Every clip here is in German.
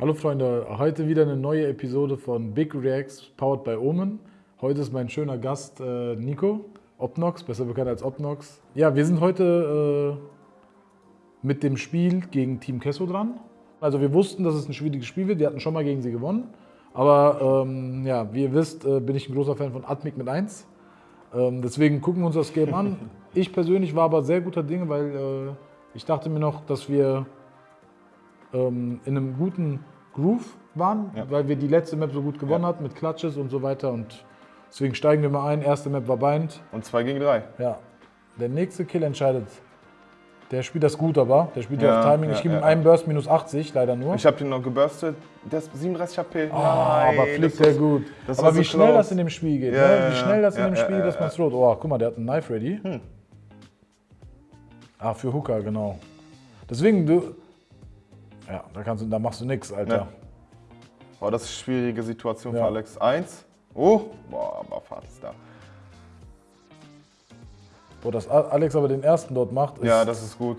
Hallo Freunde, heute wieder eine neue Episode von Big Reacts powered by Omen. Heute ist mein schöner Gast äh, Nico Opnox, besser bekannt als Opnox. Ja, wir sind heute äh, mit dem Spiel gegen Team Kesso dran. Also wir wussten, dass es ein schwieriges Spiel wird. Wir hatten schon mal gegen sie gewonnen. Aber ähm, ja, wie ihr wisst, äh, bin ich ein großer Fan von Atmic mit 1. Ähm, deswegen gucken wir uns das Game an. Ich persönlich war aber sehr guter Dinge, weil äh, ich dachte mir noch, dass wir ähm, in einem guten Groove waren, Ja. weil wir die letzte Map so gut gewonnen Ja. hatten mit Clutches und so weiter. Und deswegen steigen wir mal ein. Erste Map war Bind. Und 2 gegen 3. Ja. Der nächste Kill entscheidet. Der spielt das gut aber. Der spielt ja, auf Timing. ich gebe ihm einen Burst minus 80, leider nur. Ich habe den noch geburstet. Der ist 37 HP. Oh, aber fliegt der gut. aber wie so schnell close. das in dem Spiel geht. Ne? Wie schnell das in dem Spiel geht, dass man rot. Oh, guck mal, der hat ein Knife ready. Hm. Ah, für Hooker, genau. Deswegen, du. Ja, da, kannst du, da machst du nichts, Alter. Ja. Oh, das ist eine schwierige Situation Ja. für Alex. Eins. Oh, boah, aber Fahrt ist da. Wo das A- Alex aber den ersten dort macht, ist, Ja, das ist gut.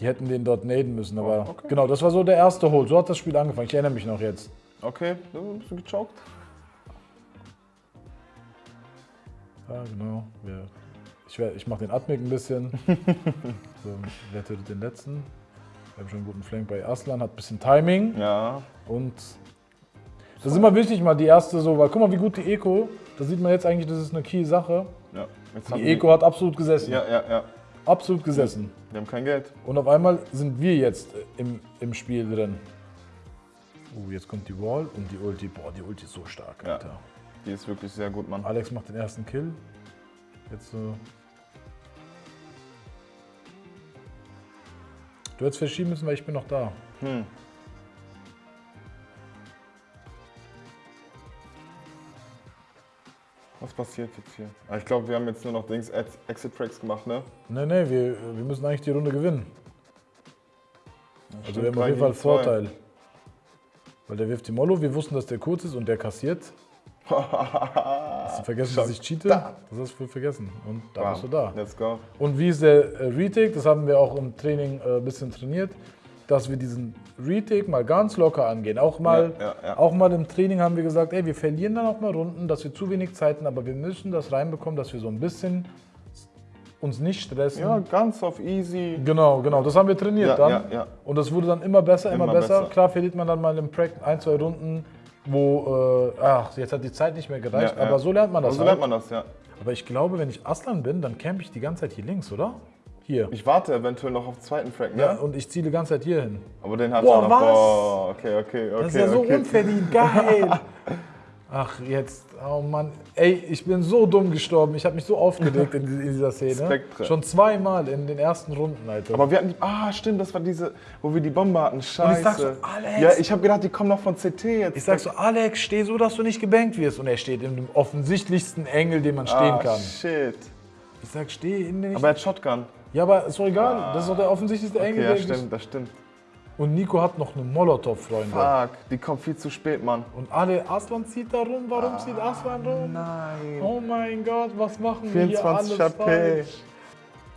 die hätten den dort naden müssen. Aber Oh, okay. genau, das war so der erste Hold. So hat das Spiel angefangen. Ich erinnere mich noch jetzt. Okay, bist du gechoked? Ja, genau. Ich ich mache den Atmik ein bisschen. so, wer tötet den letzten? Wir haben schon einen guten Flank bei Aslan, hat ein bisschen Timing. Ja. Und das ist immer wichtig, mal die erste so, weil guck mal, wie gut die Eco, da sieht man jetzt eigentlich, das ist eine Key-Sache. ja. Jetzt haben Die Eco hat absolut gesessen. Ja, ja, ja. Absolut gesessen. Wir haben kein Geld. Und auf einmal sind wir jetzt im, im Spiel drin. Uh, jetzt kommt die Wall und die Ulti. Boah, die Ulti ist so stark, Ja. Alter. Die ist wirklich sehr gut, Mann. Alex macht den ersten Kill. Jetzt so. Du hättest verschieben müssen, weil ich bin noch da. Hm. Was passiert jetzt hier? Ah, Ich glaube, wir haben jetzt nur noch Dings Ex- Exit Tracks gemacht, ne? Nee, nee, wir, wir müssen eigentlich die Runde gewinnen. Also wir haben auf jeden Fall. Vorteil. Weil der wirft die Mollo, wir wussten, dass der kurz ist und der kassiert. Hast du vergessen, dass ich cheate? da. Das hast du vergessen. Und da Bam. bist du da. Let's go. Und wie ist der äh, Retake? Das haben wir auch im Training äh, ein bisschen trainiert, dass wir diesen Retake mal ganz locker angehen. Auch mal, Ja, ja, ja. auch mal im Training haben wir gesagt, ey, wir verlieren dann auch mal Runden, dass wir zu wenig Zeiten, aber wir müssen das reinbekommen, dass wir so ein bisschen uns nicht stressen. Ja, ganz auf easy. Genau, genau, das haben wir trainiert dann. Und das wurde dann immer besser, immer, Immer besser. besser. Klar verliert man dann mal im Pract ein, zwei Runden, wo, äh, ach, jetzt hat die Zeit nicht mehr gereicht, Ja, ja. aber so lernt man das Aber so halt. lernt man das, ja. Aber ich glaube, wenn ich Aslan bin, dann camp ich die ganze Zeit hier links, oder? Hier. Ich warte eventuell noch auf den zweiten Frag, ne? Ja, und ich ziele die ganze Zeit hier hin. Aber den hat Boah, er noch. was? Boah, okay, okay, okay. Das ist ja so okay. unverdient, geil. Ach, jetzt, oh Mann. Ey, ich bin so dumm gestorben. Ich habe mich so aufgeregt in, in dieser Szene. Spektre. Schon zweimal in den ersten Runden, Alter. Aber wir hatten die, ah stimmt, das war diese, wo wir die Bombe hatten. Scheiße. sag so, Alex. Ja, ich habe gedacht, die kommen noch von CT jetzt. ich sag so, Alex, steh so, dass du nicht gebankt wirst. Und er steht in dem offensichtlichsten Engel, den man stehen ah, kann. shit. Ich sag, steh in den. Aber er hat Shotgun. ja, aber ist doch egal. Das ist doch der offensichtlichste Okay, Engel. ja, der stimmt, das stimmt. Und Nico hat noch eine Molotow, Freunde. Fuck, die kommt viel zu spät, Mann. Und alle, Aslan zieht da rum. Warum zieht Aslan rum? Nein. Oh mein Gott, was machen wir hier 24 alles HP. falsch?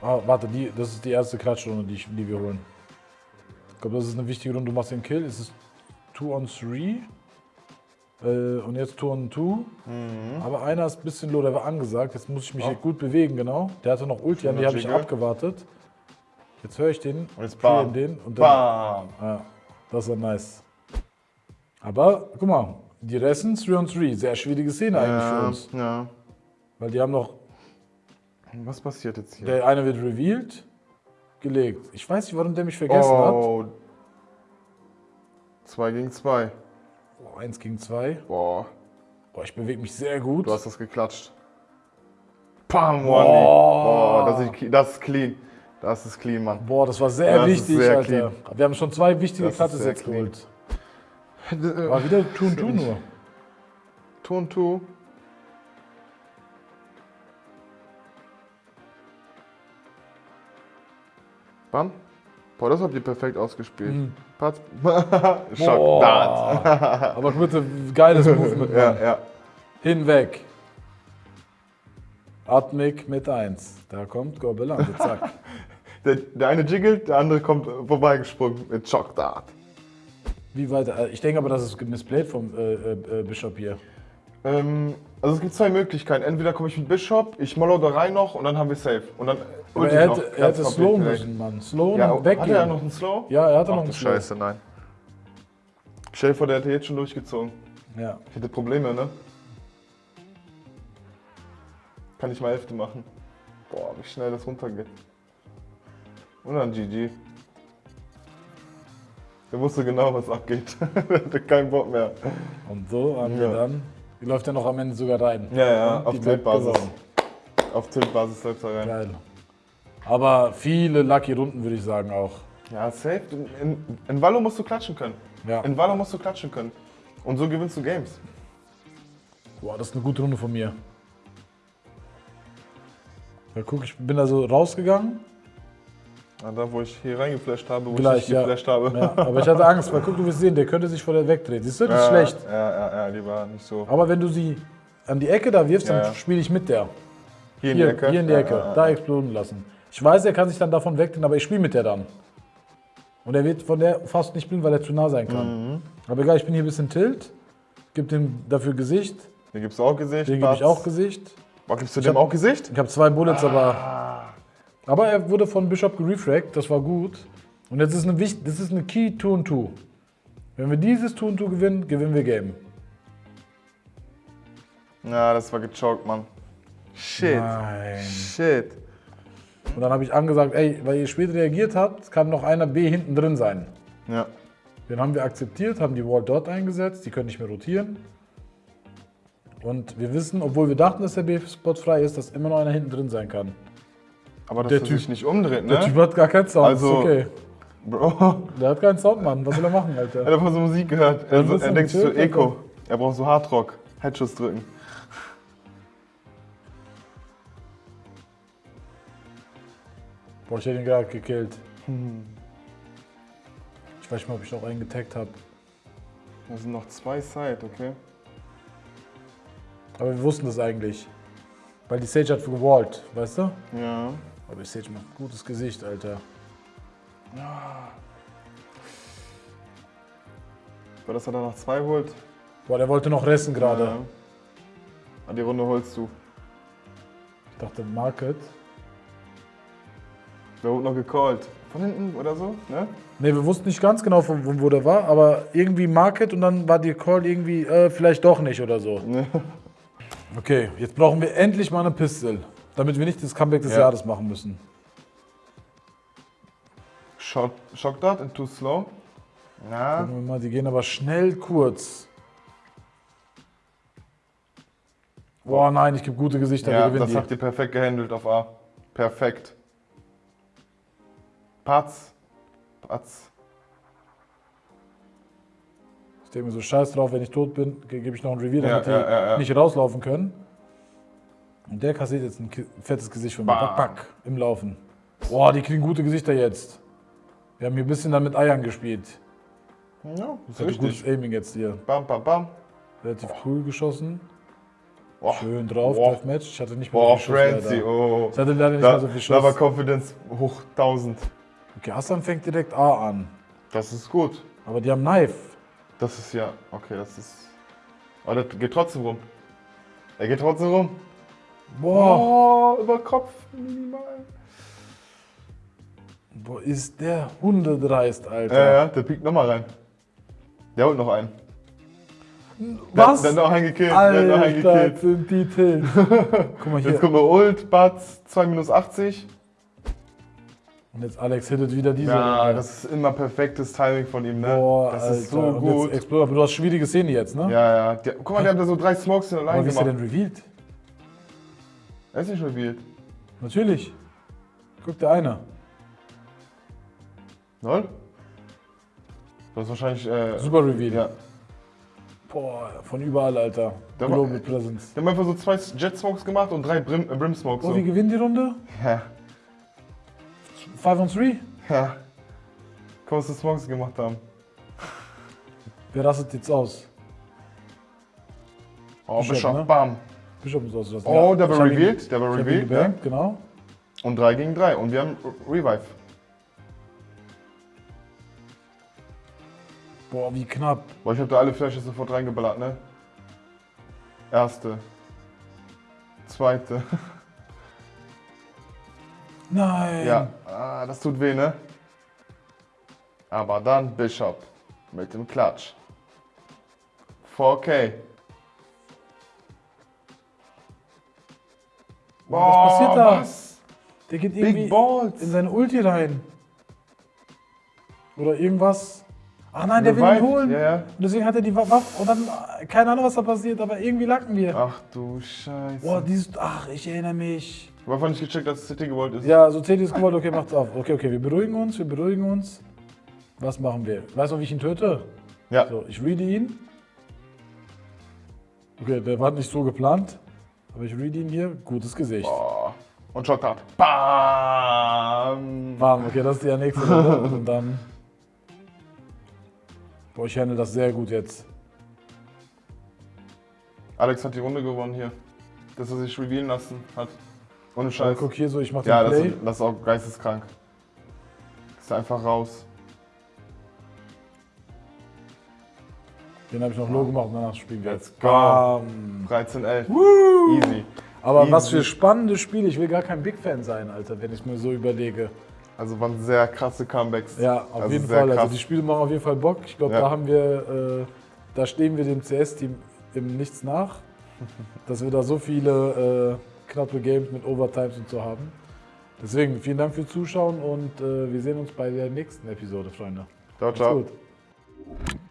Ah, warte, die, das ist die erste Klatschrunde, die, ich- die wir holen. Ich glaube, das ist eine wichtige Runde. Du machst den Kill. Es ist 2 on 3. Äh, und jetzt 2 on 2. Mhm. Aber einer ist ein bisschen low, der war angesagt. Jetzt muss ich mich hier gut bewegen, genau. Der hatte noch Ulti an, die habe ich abgewartet. Jetzt höre ich den. Und jetzt bam. den und dann, Bam. ja, das war nice. Aber guck mal, die Resten 3 on 3. Sehr schwierige Szene eigentlich für Ja, uns. ja. Weil die haben noch Was passiert jetzt hier? Der eine wird revealed, gelegt. Ich weiß nicht, warum der mich vergessen hat. oh. 2 gegen 2. Oh, eins gegen zwei. Boah, Boah, ich bewege mich sehr gut. du hast das geklatscht. Pam, One Boah, das ist, das ist clean. Das ist clean, Mann. Boah, das war sehr Das wichtig, sehr Alter. clean. Wir haben schon zwei wichtige sehr jetzt geholt. War wieder Tun Tun nur. Ton 2. Bam. Boah, das habt ihr perfekt ausgespielt. Mhm. Patz. Schock. Aber bitte, geiles Movement, Ja, ja. Hinweg. Atmik mit 1. Da kommt Gobelan, zack. Der, der eine jiggelt, der andere kommt vorbeigesprungen mit Schock Dart. Wie weiter? Äh, Ich denke aber, das ist missplayed vom äh, äh, äh, Bishop hier. Ähm, also es gibt zwei Möglichkeiten. Entweder komme ich mit Bishop, ich mollo da rein noch und dann haben wir Safe. Und dann Aber er noch hätte, er hätte slow müssen, Mann. Slow Ja, und weggehen. hatte er noch einen Slow? Ja, er hatte Ach noch einen Slow. Scheiße, nein. Stell dir vor, der hätte jetzt schon durchgezogen. Ja. Ich hätte Probleme, ne? Kann ich mal Hälfte machen. Boah, wie schnell das runtergeht. Und dann GG. Der wusste genau, was abgeht. Der hatte keinen Bock mehr. Und so haben wir Ja. dann. Die läuft ja noch am Ende sogar rein. Ja, ja, auf Tiltbasis. Auf Tiltbasis läuft er rein. Geil. Aber viele lucky Runden würde ich sagen auch. Ja, safe. In, in, Valo musst du klatschen können. Ja. In Valo musst du klatschen können. Und so gewinnst du Games. Boah, das ist eine gute Runde von mir. Ja, guck, ich bin da so rausgegangen. Ja, da, wo ich hier reingeflasht habe, wo Gleich, ich nicht ja. geflasht habe. Ja, aber ich hatte Angst, weil guck, du wirst sehen, der könnte sich vor der wegdrehen. Siehst du, das ist Ja, schlecht. Ja, ja, ja, lieber nicht so. Aber wenn du sie an die Ecke da wirfst, Ja, dann spiele ich mit der. Hier in Hier, die Ecke. hier in die Ecke. Da exploden lassen. Ich weiß, er kann sich dann davon wegdrehen, aber ich spiele mit der dann. Und er wird von der fast nicht blind, weil er zu nah sein kann. Mhm. Aber egal, ich bin hier ein bisschen tilt. Gib dem dafür Gesicht. Den gibst du auch Gesicht. Den gebe ich auch Gesicht. Boah, gibst du Ich dem hab- auch Gesicht? Ich habe zwei Bullets, Ah. aber. Aber er wurde von Bishop gerefragt, das war gut. Und jetzt ist eine das ist eine Key 2 und 2. Wenn wir dieses 2 und 2 gewinnen, gewinnen wir Game. Ja, das war gechoked, Mann. Shit. Nein. Shit. Und dann habe ich angesagt, ey, weil ihr spät reagiert habt, kann noch einer B hinten drin sein. Ja. Den haben wir akzeptiert, haben die Wall dort eingesetzt, die können nicht mehr rotieren. Und wir wissen, obwohl wir dachten, dass der B-Spot frei ist, dass immer noch einer hinten drin sein kann. Aber dass Der er Typ- sich nicht umdreht, Der Typ ne? hat gar keinen Sound, Also- ist okay. Bro. Der hat keinen Sound, Mann. Was will er machen, Er Alter? hat einfach so Musik gehört. Ja, Er, er ein denkt sich so. Eco. Er braucht so Hardrock. Headshots drücken. Boah, ich hätte ihn gerade gekillt. Ich weiß nicht mal, ob ich noch einen getaggt habe. Da sind noch zwei Side, okay? Aber wir wussten das eigentlich. Weil die Sage hat gewallt, weißt du? Ja. Aber die Sage macht ein gutes Gesicht, Alter. Weil dass er da noch zwei holt. Boah, der wollte noch resten gerade. Ja. Ah, Die Runde holst du. Ich dachte, Market. Wer wurde noch gecallt? Von hinten oder so, ne? Ne, wir wussten nicht ganz genau, von, von wo der war, aber irgendwie Market und dann war die Call irgendwie, äh, vielleicht doch nicht oder so. Okay, jetzt brauchen wir endlich mal eine Pistol, damit wir nicht das Comeback des Ja. Jahres machen müssen. Shock, Shock Dart and too slow. Ja. Gucken wir mal, die gehen aber schnell kurz. Boah, nein, ich gebe gute Gesichter, wir Ja, gewinnen das die. habt ihr perfekt gehandelt auf A. Perfekt. Patz. Patz. Denke mir so, scheiß drauf, wenn ich tot bin, ge- gebe ich noch ein Ja, damit die ja, ja, ja. nicht rauslaufen können. Und der kassiert jetzt ein fettes Gesicht von mir. Bam. Back, back, im Laufen. Boah, die kriegen gute Gesichter jetzt. Wir haben hier ein bisschen dann mit Eiern gespielt. Ja, Das ist hatte gutes richtig. Aiming jetzt hier. Bam, bam, bam. Relativ cool geschossen. Boah. Schön drauf, Boah. Deathmatch. Ich hatte nicht mehr Boah, so viel Schuss, Frenzy, leider. oh. Ich hatte leider nicht Da, mehr so viel da war Schuss. Confidence hoch 1000. Okay, Hassan fängt direkt A an. Das ist gut. Aber die haben Knife. Das ist ja, okay, das ist. Aber das geht trotzdem rum. Er geht trotzdem rum. Boah, Oh, über Kopf minimal. boah ist der hundedreist, Alter. Ja, ja, der piekt nochmal rein. Der holt noch einen. Was? Der, der hat noch einen gekillt. Der hat noch einen Alter, gekillt. sind die Tilt. Guck mal hier. Jetzt kommt noch Ult, Batz, 2 minus 80. Und jetzt Alex hittet wieder diese. Ja, Runde. das ist immer perfektes Timing von ihm, ne? Boah, das Alter. ist so Und gut. Jetzt Exploder, aber du hast schwierige Szene jetzt, ne? Ja, ja. Der, guck mal, der hat da so drei Smokes in Aber allein wie ist der gemacht. denn revealed? Er ist nicht revealed. Natürlich. Guck, der eine. Lol? Das ist wahrscheinlich. Äh, Super revealed. Ja. Boah, von überall, Alter. Der war- Global Presence. Die haben einfach so zwei Jet Smokes gemacht und drei Brim, äh, Brim Smokes. Oh, So. wir gewinnen die Runde? Ja, 5 on 3? ja. Was die Smokes gemacht haben. Wer rastet jetzt aus? Oh, Bishop, Bishop, ne? bam. Bischof muss ausrasten. Oh, der war hab revealed, der war hab revealed. Gebankt, genau. Und 3 gegen 3. Und wir haben Revive. Boah, wie knapp. Boah, ich habe da alle Flashes sofort reingeballert, ne? Erste. Zweite. Nein. Ja, ah, das tut weh, ne? Aber dann Bishop mit dem Klatsch. 4K. was passiert da? Was? Der geht irgendwie Big Balls. in seine Ulti rein. Oder irgendwas. Ach nein, der will ihn holen. Ja, ja. Und deswegen hat er die Waffe. Und dann, keine Ahnung, was da passiert, aber irgendwie lacken wir. Ach du Scheiße. Boah, dieses. Ach, ich erinnere mich. Ich habe einfach nicht gecheckt, dass City gewollt ist. Ja, so Teddy ist gewollt, okay, macht's auf. Okay, okay, wir beruhigen uns, wir beruhigen uns. Was machen wir? Weißt du, wie ich ihn töte? Ja. So, ich reade ihn. Okay, der war nicht so geplant. Aber ich reade ihn hier. Gutes Gesicht. Boah. Und Shotcard. Bam. Bam, okay, das ist die nächste. Und dann. Boah, ich handle das sehr gut jetzt. Alex hat die Runde gewonnen hier. Dass er sich revealen lassen hat. Ohne Scheiß. guck hier so, ich mach den Ja, das, Play. ist- das ist auch geisteskrank. Ist einfach raus. Den habe ich noch low gemacht und danach spielen wir Let's jetzt. go. Bam. 13, 11. Easy. Aber Easy. was für spannende Spiele. Ich will gar kein Big Fan sein, Alter, wenn ich mir so überlege. Also waren sehr krasse Comebacks. Ja, auf Also jeden Fall. Also krass. die Spiele machen auf jeden Fall Bock. Ich glaube, Ja. da haben wir, äh, da stehen wir dem CS-Team im Nichts nach, dass wir da so viele äh, knappe Games mit Overtimes und so haben. Deswegen vielen Dank fürs Zuschauen und äh, wir sehen uns bei der nächsten Episode, Freunde. Ciao, Macht's ciao. gut.